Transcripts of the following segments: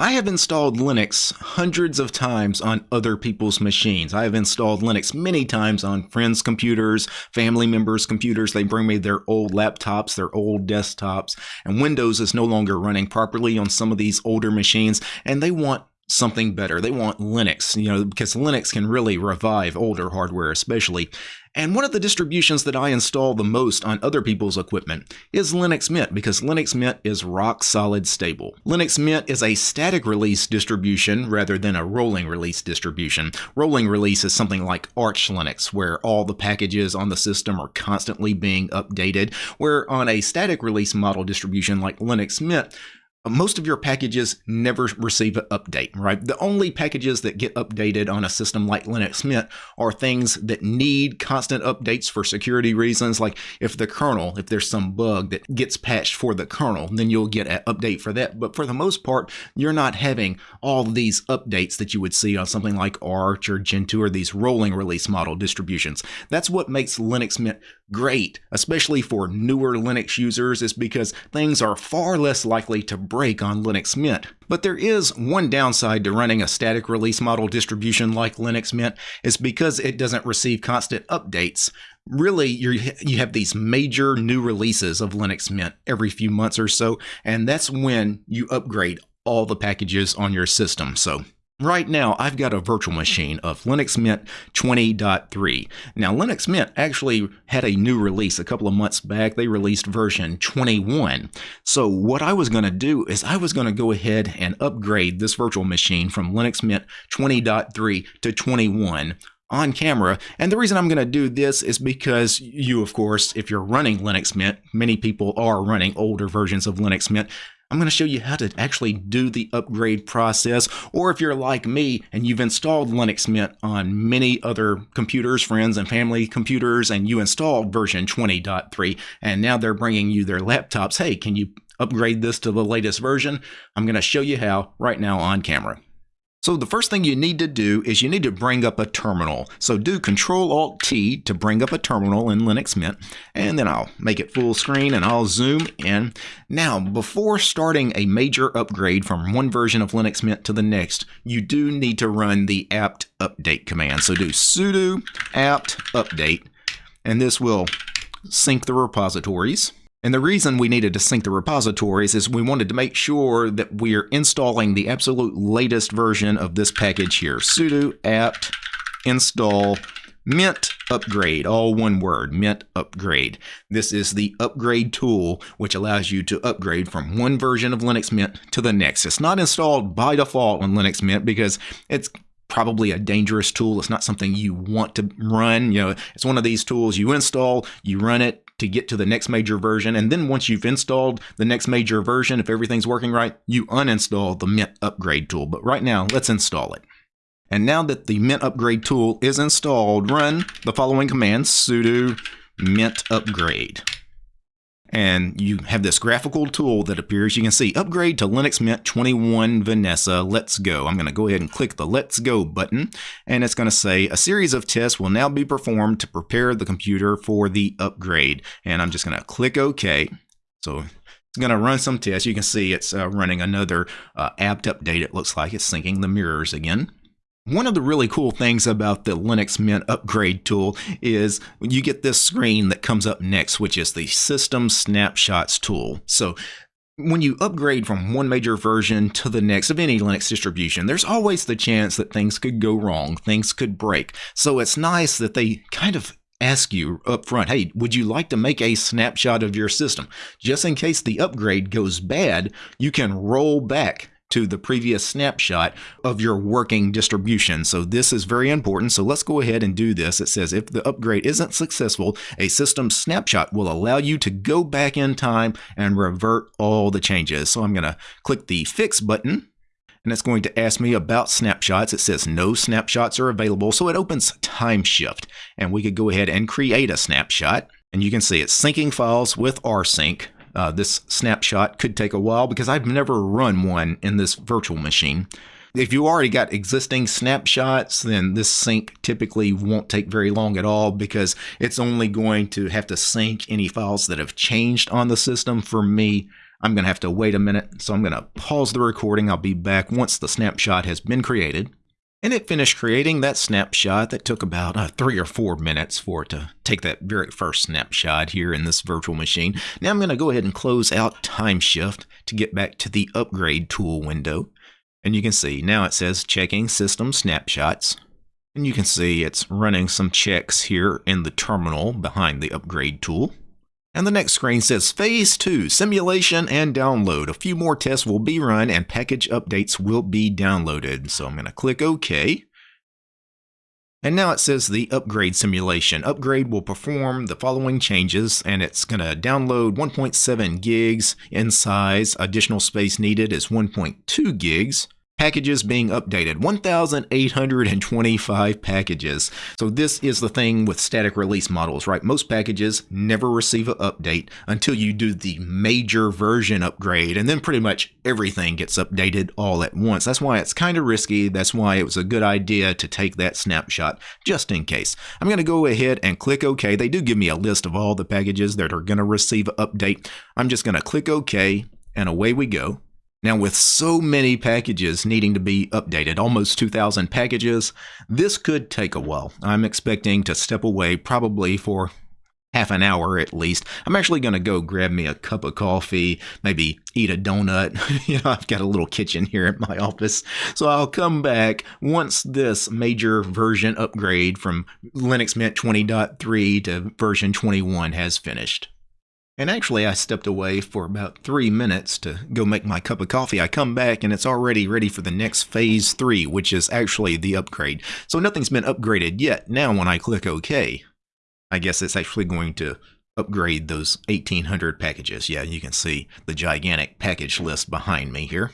I have installed Linux hundreds of times on other people's machines. I have installed Linux many times on friends' computers, family members' computers. They bring me their old laptops, their old desktops, and Windows is no longer running properly on some of these older machines, and they want something better. They want Linux, you know, because Linux can really revive older hardware, especially. And one of the distributions that I install the most on other people's equipment is Linux Mint, because Linux Mint is rock solid stable. Linux Mint is a static release distribution rather than a rolling release distribution. Rolling release is something like Arch Linux, where all the packages on the system are constantly being updated, where on a static release model distribution like Linux Mint, most of your packages never receive an update, right? The only packages that get updated on a system like Linux Mint are things that need constant updates for security reasons. Like if the kernel, if there's some bug that gets patched for the kernel, then you'll get an update for that. But for the most part, you're not having all these updates that you would see on something like Arch or Gentoo or these rolling release model distributions. That's what makes Linux Mint great, especially for newer Linux users, is because things are far less likely to break on Linux Mint. But there is one downside to running a static release model distribution like Linux Mint, is because it doesn't receive constant updates. Really, you you have these major new releases of Linux Mint every few months or so, and that's when you upgrade all the packages on your system. So Right now, I've got a virtual machine of Linux Mint 20.3. Now, Linux Mint actually had a new release a couple of months back. They released version 21. So what I was going to do is I was going to go ahead and upgrade this virtual machine from Linux Mint 20.3 to 21 on camera. And the reason I'm going to do this is because you, of course, if you're running Linux Mint, many people are running older versions of Linux Mint, I'm going to show you how to actually do the upgrade process. Or if you're like me and you've installed Linux Mint on many other computers, friends and family computers, and you installed version 20.3, and now they're bringing you their laptops, hey, can you upgrade this to the latest version? I'm going to show you how right now on camera. So the first thing you need to do is you need to bring up a terminal. So do Control Alt T to bring up a terminal in Linux Mint, and then I'll make it full screen and I'll zoom in. Now, before starting a major upgrade from one version of Linux Mint to the next, you do need to run the apt update command. So do sudo apt update, and this will sync the repositories. And the reason we needed to sync the repositories is we wanted to make sure that we're installing the absolute latest version of this package here. sudo apt install mint upgrade, all one word, mint upgrade. This is the upgrade tool which allows you to upgrade from one version of Linux Mint to the next. It's not installed by default on Linux Mint because it's probably a dangerous tool. It's not something you want to run. You know, it's one of these tools you install, you run it, to get to the next major version. And then once you've installed the next major version, if everything's working right, you uninstall the Mint upgrade tool. But right now, let's install it. And now that the Mint upgrade tool is installed, run the following command, sudo mintupgrade and you have this graphical tool that appears. You can see upgrade to Linux Mint 21 Vanessa. Let's go. I'm going to go ahead and click the Let's Go button, and it's going to say a series of tests will now be performed to prepare the computer for the upgrade. And I'm just going to click OK. So it's going to run some tests. You can see it's uh, running another uh, apt update. It looks like it's syncing the mirrors again. One of the really cool things about the Linux Mint upgrade tool is you get this screen that comes up next, which is the System Snapshots tool. So when you upgrade from one major version to the next of any Linux distribution, there's always the chance that things could go wrong, things could break. So it's nice that they kind of ask you up front, hey, would you like to make a snapshot of your system? Just in case the upgrade goes bad, you can roll back to the previous snapshot of your working distribution. So this is very important. So let's go ahead and do this. It says if the upgrade isn't successful, a system snapshot will allow you to go back in time and revert all the changes. So I'm going to click the fix button and it's going to ask me about snapshots. It says no snapshots are available. So it opens Timeshift and we could go ahead and create a snapshot. And you can see it's syncing files with rsync uh, this snapshot could take a while because I've never run one in this virtual machine. If you already got existing snapshots, then this sync typically won't take very long at all because it's only going to have to sync any files that have changed on the system. For me, I'm going to have to wait a minute, so I'm going to pause the recording. I'll be back once the snapshot has been created. And it finished creating that snapshot that took about uh, three or four minutes for it to take that very first snapshot here in this virtual machine. Now I'm going to go ahead and close out Timeshift to get back to the Upgrade tool window. And you can see now it says checking system snapshots. And you can see it's running some checks here in the terminal behind the Upgrade tool. And the next screen says Phase 2 Simulation and Download. A few more tests will be run and package updates will be downloaded. So I'm going to click OK. And now it says the upgrade simulation. Upgrade will perform the following changes and it's going to download 1.7 gigs in size. Additional space needed is 1.2 gigs packages being updated. 1825 packages. So this is the thing with static release models right? Most packages never receive an update until you do the major version upgrade and then pretty much everything gets updated all at once. That's why it's kind of risky. That's why it was a good idea to take that snapshot just in case. I'm going to go ahead and click ok. They do give me a list of all the packages that are going to receive an update. I'm just going to click ok and away we go now, with so many packages needing to be updated, almost 2,000 packages, this could take a while. I'm expecting to step away probably for half an hour at least. I'm actually going to go grab me a cup of coffee, maybe eat a donut. you know, I've got a little kitchen here at my office. So I'll come back once this major version upgrade from Linux Mint 20.3 to version 21 has finished. And actually, I stepped away for about three minutes to go make my cup of coffee. I come back and it's already ready for the next phase three, which is actually the upgrade. So nothing's been upgraded yet. Now, when I click OK, I guess it's actually going to upgrade those 1800 packages. Yeah, you can see the gigantic package list behind me here.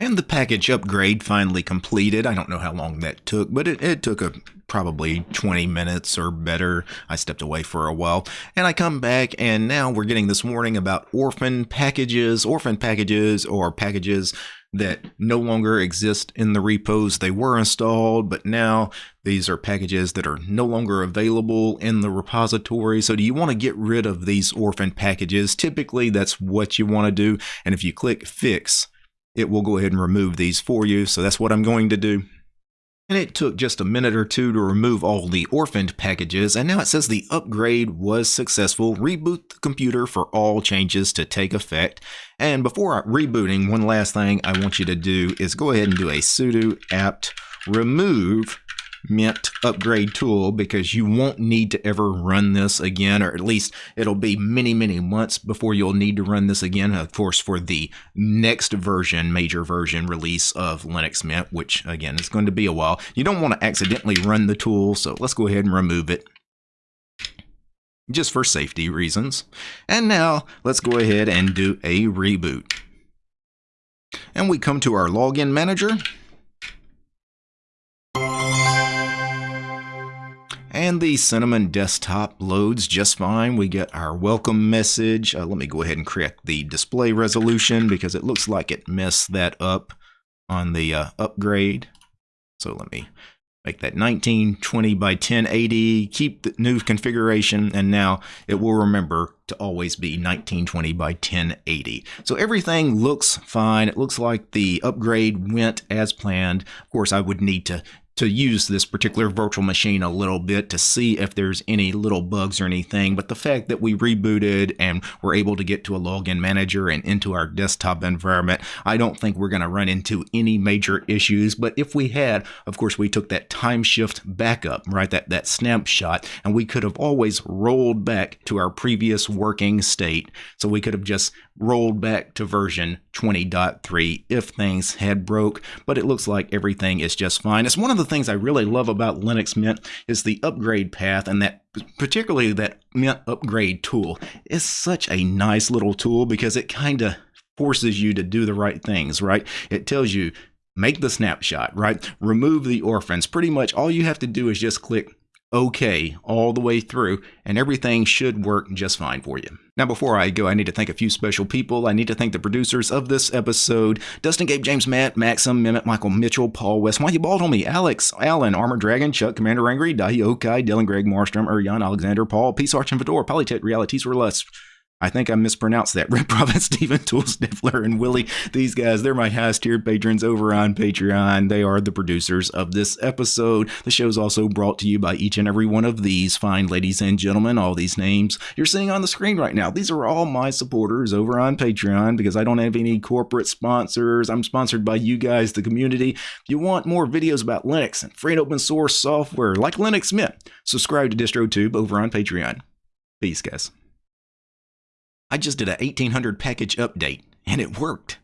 And the package upgrade finally completed. I don't know how long that took, but it, it took a probably 20 minutes or better. I stepped away for a while and I come back and now we're getting this warning about orphan packages, orphan packages or packages that no longer exist in the repos. They were installed, but now these are packages that are no longer available in the repository. So do you want to get rid of these orphan packages? Typically that's what you want to do. And if you click fix, it will go ahead and remove these for you. So that's what I'm going to do. And it took just a minute or two to remove all the orphaned packages, and now it says the upgrade was successful. Reboot the computer for all changes to take effect. And before rebooting, one last thing I want you to do is go ahead and do a sudo apt remove Mint upgrade tool because you won't need to ever run this again, or at least it'll be many, many months before you'll need to run this again. Of course, for the next version, major version release of Linux Mint, which again is going to be a while. You don't want to accidentally run the tool, so let's go ahead and remove it just for safety reasons. And now let's go ahead and do a reboot. And we come to our login manager. And the Cinnamon desktop loads just fine. We get our welcome message. Uh, let me go ahead and correct the display resolution because it looks like it messed that up on the uh, upgrade. So let me make that 1920 by 1080, keep the new configuration, and now it will remember to always be 1920 by 1080. So everything looks fine. It looks like the upgrade went as planned. Of course, I would need to to use this particular virtual machine a little bit to see if there's any little bugs or anything. But the fact that we rebooted and we're able to get to a login manager and into our desktop environment, I don't think we're going to run into any major issues. But if we had, of course, we took that Timeshift backup, right? That, that snapshot, and we could have always rolled back to our previous working state. So we could have just rolled back to version 20.3 if things had broke, but it looks like everything is just fine. It's one of the things I really love about Linux Mint is the upgrade path and that particularly that Mint upgrade tool is such a nice little tool because it kind of forces you to do the right things, right? It tells you make the snapshot, right? Remove the orphans. Pretty much all you have to do is just click okay all the way through, and everything should work just fine for you. Now, before I go, I need to thank a few special people. I need to thank the producers of this episode Dustin, Gabe, James, Matt, Maxim, Mehmet, Michael, Mitchell, Paul West, Why You Bald Homie, Alex, Alan, Armor Dragon, Chuck, Commander Angry, Dahi Okai, Dylan, Greg, Marstrom, Urian, Alexander, Paul, Peace Arch and Fedor, Polytech, Realities Were Less. I think I mispronounced that. Rip Prophet, Stephen Tool Sniffler, and Willie. These guys, they're my highest tiered patrons over on Patreon. They are the producers of this episode. The show is also brought to you by each and every one of these fine ladies and gentlemen. All these names you're seeing on the screen right now. These are all my supporters over on Patreon because I don't have any corporate sponsors. I'm sponsored by you guys, the community. If you want more videos about Linux and free and open source software like Linux Mint, subscribe to DistroTube over on Patreon. Peace, guys. I just did a 1800 package update and it worked.